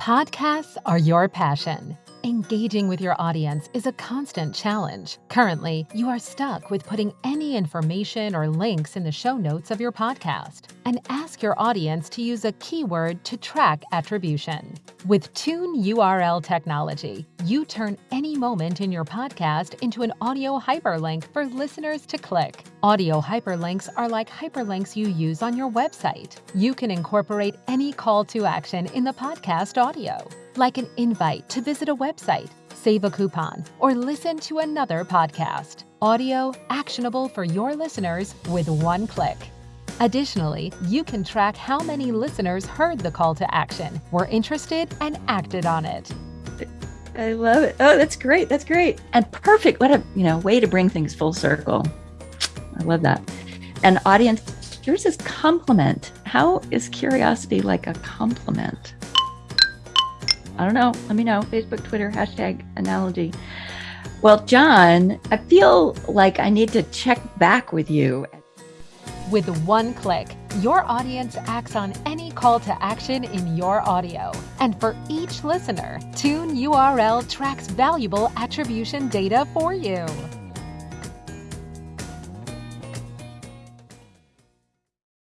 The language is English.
Podcasts are your passion. Engaging with your audience is a constant challenge. Currently, you are stuck with putting any information or links in the show notes of your podcast and ask your audience to use a keyword to track attribution. With TuneURL technology, you turn any moment in your podcast into an audio hyperlink for listeners to click. Audio hyperlinks are like hyperlinks you use on your website. You can incorporate any call to action in the podcast audio, like an invite to visit a website, save a coupon, or listen to another podcast. Audio actionable for your listeners with one click. Additionally, you can track how many listeners heard the call to action, were interested, and acted on it. I love it. Oh, that's great. That's great. And perfect. What a, you know, way to bring things full circle. I love that. And audience, yours is compliment. How is curiosity like a compliment? I don't know. Let me know. Facebook, Twitter, hashtag analogy. Well, John, I feel like I need to check back with you with one click, your audience acts on any call to action in your audio. And for each listener, TuneURL tracks valuable attribution data for you.